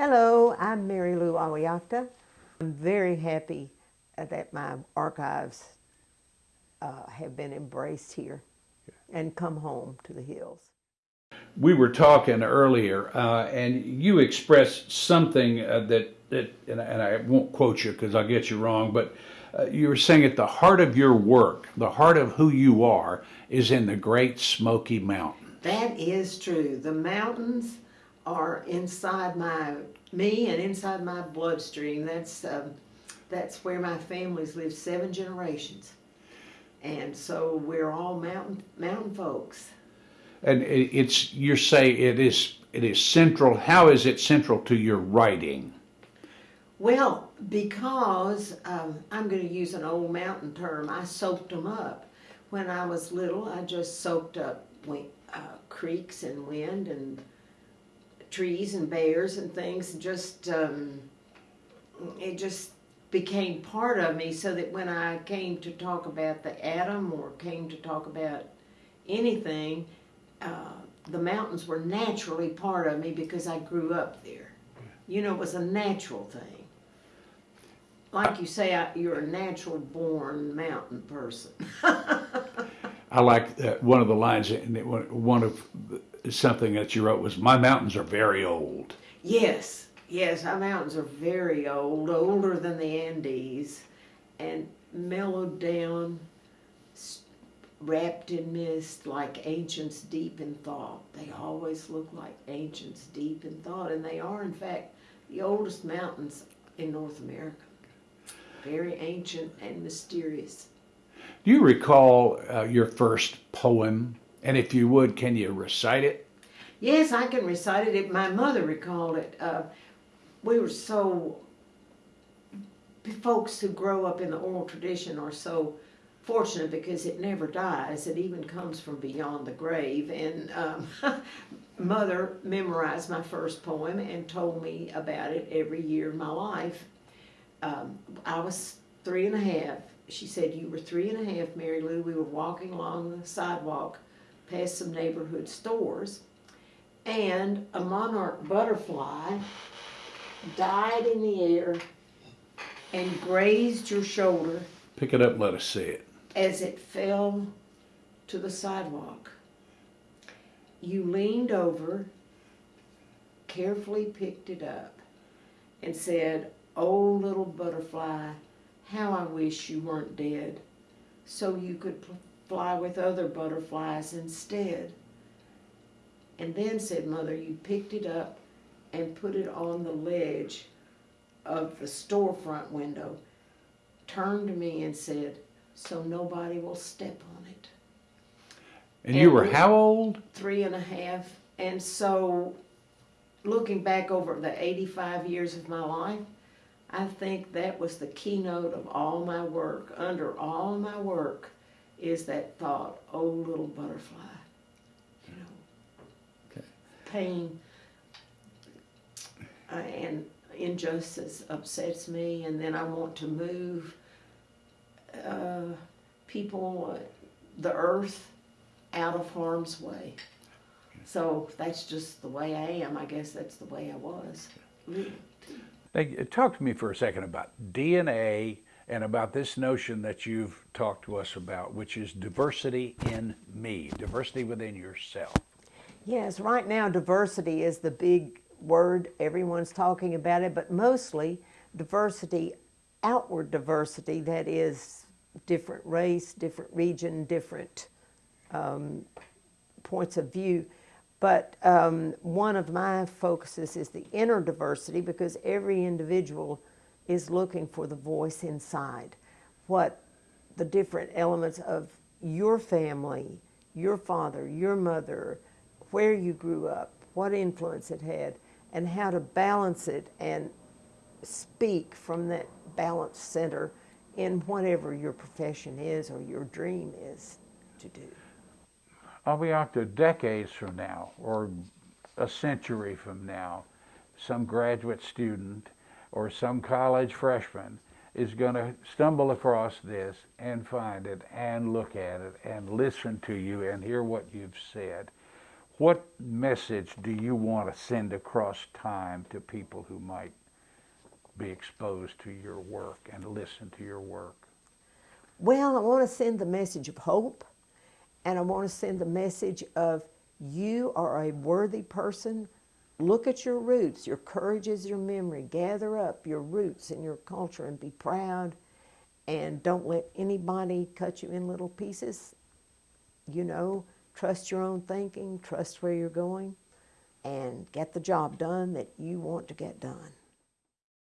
Hello, I'm Mary Lou Awiakta. I'm very happy uh, that my archives uh, have been embraced here and come home to the hills. We were talking earlier, uh, and you expressed something uh, that, that and, I, and I won't quote you because I'll get you wrong, but uh, you were saying at the heart of your work, the heart of who you are, is in the Great Smoky Mountain. That is true. The mountains are inside my me and inside my bloodstream. That's um, that's where my family's lived seven generations, and so we're all mountain mountain folks. And it's you say it is it is central. How is it central to your writing? Well, because um, I'm going to use an old mountain term, I soaked them up. When I was little, I just soaked up uh, creeks and wind and trees and bears and things. Just um, it just became part of me, so that when I came to talk about the atom or came to talk about anything, uh, the mountains were naturally part of me because I grew up there. You know, it was a natural thing like you say, I, you're a natural born mountain person. I like uh, one of the lines, and one of the, something that you wrote was, "My mountains are very old." Yes, yes, our mountains are very old, older than the Andes, and mellowed down, wrapped in mist, like ancients deep in thought. They always look like ancients deep in thought, and they are, in fact, the oldest mountains in North America very ancient and mysterious. Do you recall uh, your first poem? And if you would, can you recite it? Yes, I can recite it. My mother recalled it. Uh, we were so, folks who grow up in the oral tradition are so fortunate because it never dies. It even comes from beyond the grave. And um, mother memorized my first poem and told me about it every year of my life um, I was three and a half. She said, you were three and a half, Mary Lou. We were walking along the sidewalk past some neighborhood stores, and a monarch butterfly died in the air and grazed your shoulder. Pick it up let us see it. As it fell to the sidewalk. You leaned over, carefully picked it up, and said, Oh, little butterfly, how I wish you weren't dead, so you could fly with other butterflies instead. And then, said Mother, you picked it up and put it on the ledge of the storefront window, turned to me and said, so nobody will step on it. And, and you were how old? Three and a half. And so, looking back over the 85 years of my life, I think that was the keynote of all my work. Under all my work is that thought, oh little butterfly, you know, okay. pain uh, and injustice upsets me and then I want to move uh, people, the earth, out of harm's way. So that's just the way I am. I guess that's the way I was. Now, talk to me for a second about DNA and about this notion that you've talked to us about, which is diversity in me, diversity within yourself. Yes, right now diversity is the big word. Everyone's talking about it, but mostly diversity, outward diversity, that is different race, different region, different um, points of view. But um, one of my focuses is the inner diversity because every individual is looking for the voice inside. What the different elements of your family, your father, your mother, where you grew up, what influence it had, and how to balance it and speak from that balance center in whatever your profession is or your dream is to do. I'll be out to decades from now or a century from now, some graduate student or some college freshman is going to stumble across this and find it and look at it and listen to you and hear what you've said. what message do you want to send across time to people who might be exposed to your work and listen to your work? Well, I want to send the message of hope, and I want to send the message of you are a worthy person. Look at your roots. Your courage is your memory. Gather up your roots and your culture and be proud. And don't let anybody cut you in little pieces. You know, trust your own thinking, trust where you're going, and get the job done that you want to get done.